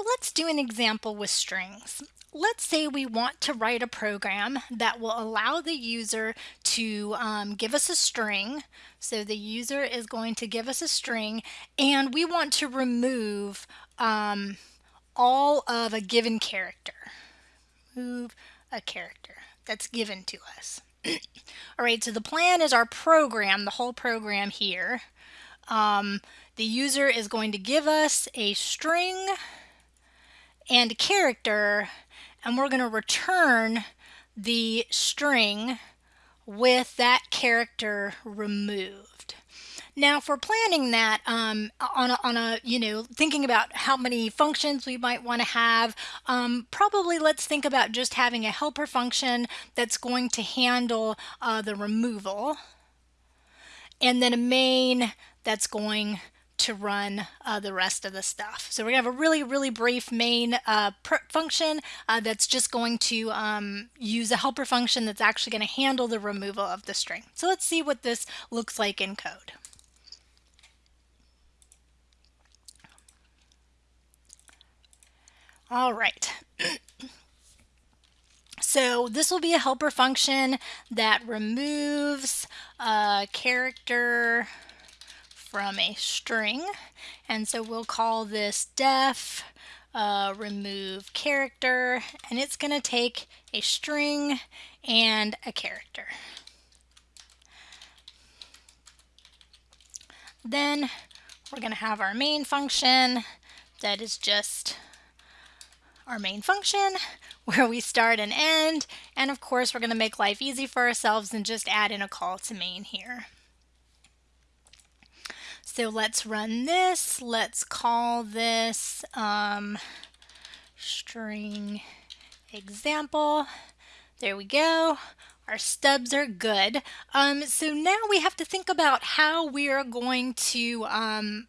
So let's do an example with strings. Let's say we want to write a program that will allow the user to um, give us a string. So the user is going to give us a string and we want to remove um, all of a given character. Move a character that's given to us. all right, so the plan is our program, the whole program here. Um, the user is going to give us a string and character and we're going to return the string with that character removed. Now for planning that um, on, a, on a, you know, thinking about how many functions we might want to have, um, probably let's think about just having a helper function that's going to handle uh, the removal and then a main that's going to run uh, the rest of the stuff. So we're to have a really, really brief main uh, function uh, that's just going to um, use a helper function that's actually going to handle the removal of the string. So let's see what this looks like in code. All right. So this will be a helper function that removes a character from a string. And so we'll call this def uh, remove character and it's going to take a string and a character. Then we're going to have our main function that is just our main function where we start and end and of course we're going to make life easy for ourselves and just add in a call to main here. So let's run this. Let's call this um, string example. There we go. Our stubs are good. Um, so now we have to think about how we are going to um,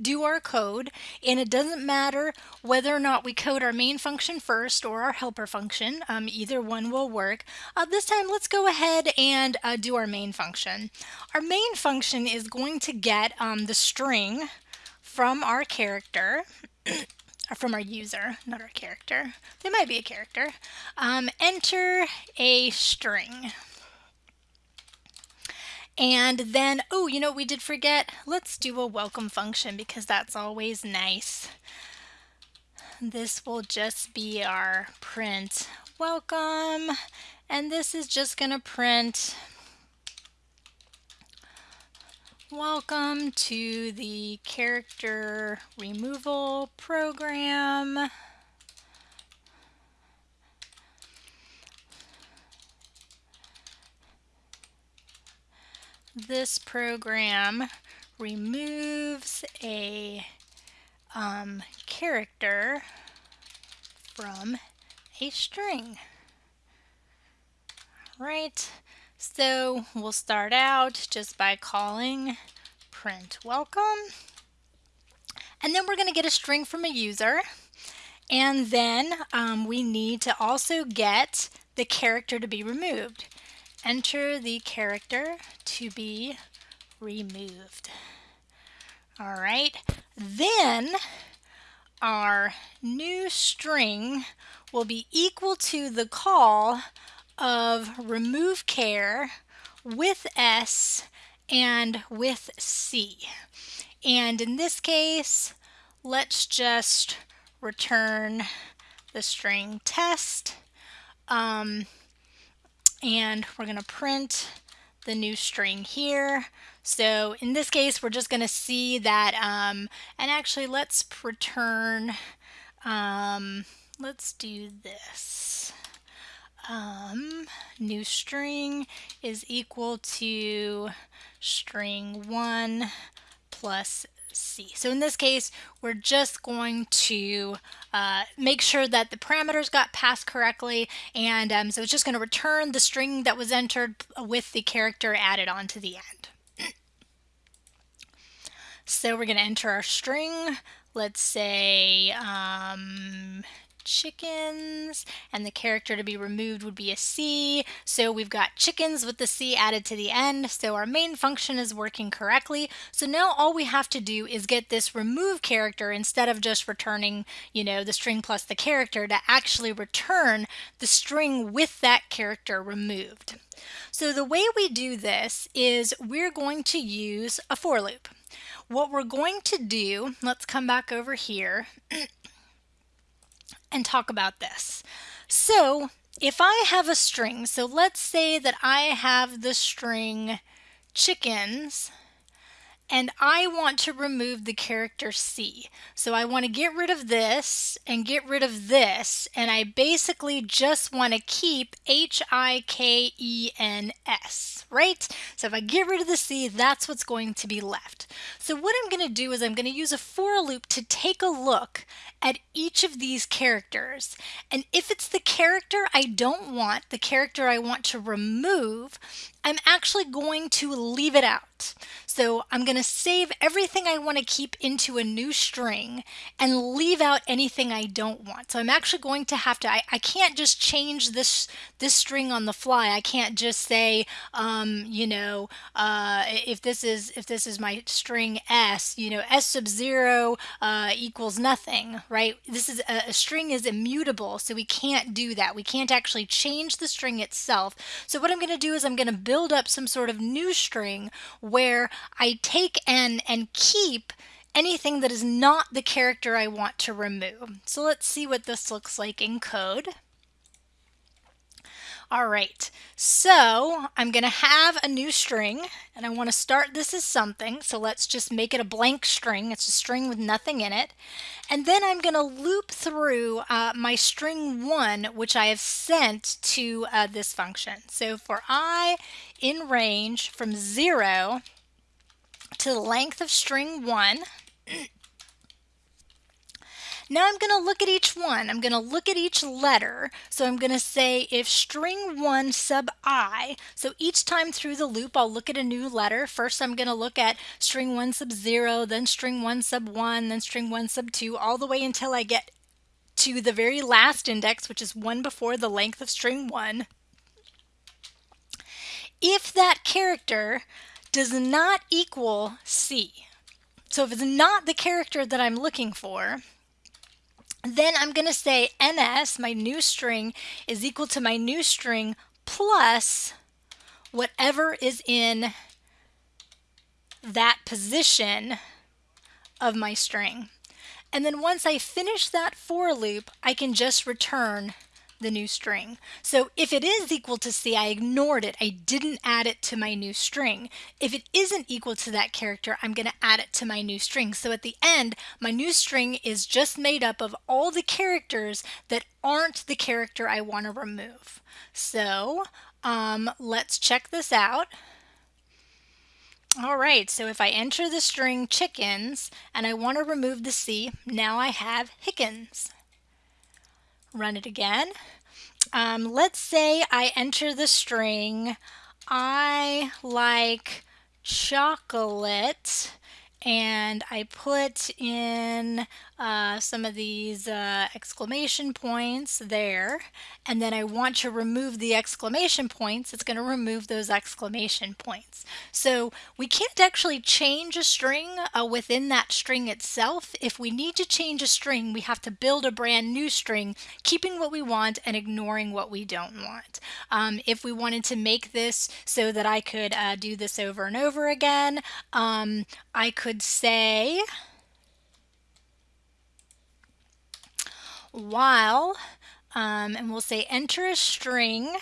do our code and it doesn't matter whether or not we code our main function first or our helper function um, either one will work. Uh, this time let's go ahead and uh, do our main function. Our main function is going to get um, the string from our character from our user not our character. They might be a character. Um, enter a string and then, oh, you know we did forget? Let's do a welcome function because that's always nice. This will just be our print welcome. And this is just going to print welcome to the character removal program. This program removes a um, character from a string. Right, so we'll start out just by calling print welcome. And then we're going to get a string from a user. And then um, we need to also get the character to be removed enter the character to be removed. All right, then our new string will be equal to the call of remove care with S and with C. And in this case, let's just return the string test. Um, and we're going to print the new string here. So in this case, we're just going to see that, um, and actually let's return, um, let's do this. Um, new string is equal to string 1 plus C. So in this case, we're just going to uh, make sure that the parameters got passed correctly. And um, so it's just going to return the string that was entered with the character added on to the end. so we're going to enter our string. Let's say um, chickens and the character to be removed would be a C. So we've got chickens with the C added to the end. So our main function is working correctly. So now all we have to do is get this remove character instead of just returning, you know, the string plus the character to actually return the string with that character removed. So the way we do this is we're going to use a for loop. What we're going to do, let's come back over here and talk about this. So if I have a string, so let's say that I have the string chickens and I want to remove the character C. So I want to get rid of this and get rid of this and I basically just want to keep H-I-K-E-N-S, right? So if I get rid of the C, that's what's going to be left. So what I'm going to do is I'm going to use a for loop to take a look at each of these characters. And if it's the character I don't want, the character I want to remove, I'm actually going to leave it out. So I'm going to save everything I want to keep into a new string and leave out anything I don't want. So I'm actually going to have to, I, I can't just change this, this string on the fly. I can't just say, um, you know, uh, if this is, if this is my string S, you know, S sub zero uh, equals nothing, right? This is a, a string is immutable. So we can't do that. We can't actually change the string itself. So what I'm going to do is I'm going to build up some sort of new string where I take and and keep anything that is not the character I want to remove. So let's see what this looks like in code. All right, so I'm to have a new string and I want to start this as something. So let's just make it a blank string. It's a string with nothing in it. And then I'm to loop through uh, my string one, which I have sent to uh, this function. So for i in range from zero to the length of string one, now I'm going to look at each one. I'm going to look at each letter. So I'm going to say if string 1 sub i, so each time through the loop I'll look at a new letter. First I'm going to look at string 1 sub 0, then string 1 sub 1, then string 1 sub 2, all the way until I get to the very last index, which is one before the length of string 1. If that character does not equal C, so if it's not the character that I'm looking for, then I'm going to say ns, my new string, is equal to my new string plus whatever is in that position of my string. And then once I finish that for loop, I can just return the new string. So if it is equal to C, I ignored it. I didn't add it to my new string. If it isn't equal to that character, I'm going to add it to my new string. So at the end, my new string is just made up of all the characters that aren't the character I want to remove. So um, let's check this out. All right, so if I enter the string chickens and I want to remove the C, now I have Hickens. Run it again. Um, let's say I enter the string, I like chocolate and I put in uh, some of these uh, exclamation points there and then I want to remove the exclamation points it's going to remove those exclamation points. So we can't actually change a string uh, within that string itself. If we need to change a string we have to build a brand new string keeping what we want and ignoring what we don't want. Um, if we wanted to make this so that I could uh, do this over and over again um, I could say while, um, and we'll say enter a string,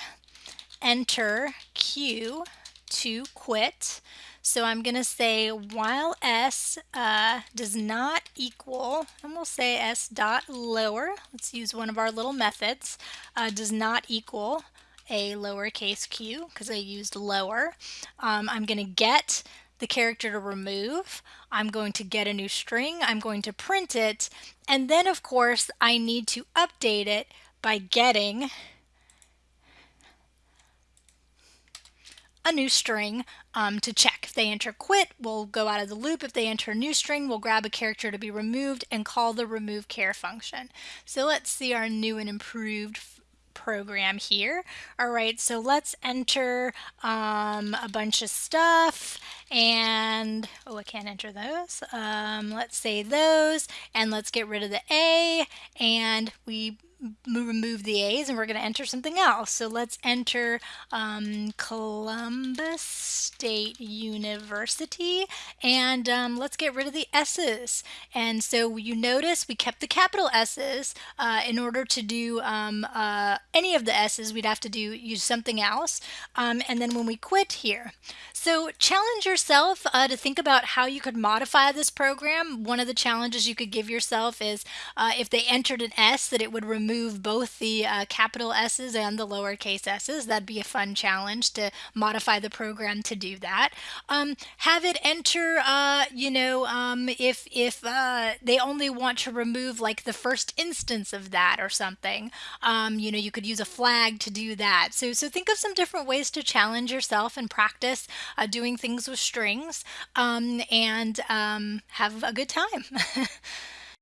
enter q to quit. So I'm going to say while s uh, does not equal, and we'll say s dot lower, let's use one of our little methods, uh, does not equal a lowercase q because I used lower. Um, I'm going to get the character to remove. I'm going to get a new string. I'm going to print it. And then, of course, I need to update it by getting a new string um, to check. If they enter quit, we'll go out of the loop. If they enter a new string, we'll grab a character to be removed and call the remove care function. So let's see our new and improved program here. All right, so let's enter um, a bunch of stuff and, oh, I can't enter those. Um, let's say those and let's get rid of the A and we remove the A's and we're going to enter something else. So let's enter um, Columbus State University and um, let's get rid of the S's. And so you notice we kept the capital S's. Uh, in order to do um, uh, any of the S's, we'd have to do use something else. Um, and then when we quit here. So challenge yourself uh, to think about how you could modify this program. One of the challenges you could give yourself is uh, if they entered an S that it would remove remove both the uh, capital S's and the lowercase s's. That'd be a fun challenge to modify the program to do that. Um, have it enter, uh, you know, um, if, if uh, they only want to remove like the first instance of that or something, um, you know, you could use a flag to do that. So, so think of some different ways to challenge yourself and practice uh, doing things with strings um, and um, have a good time.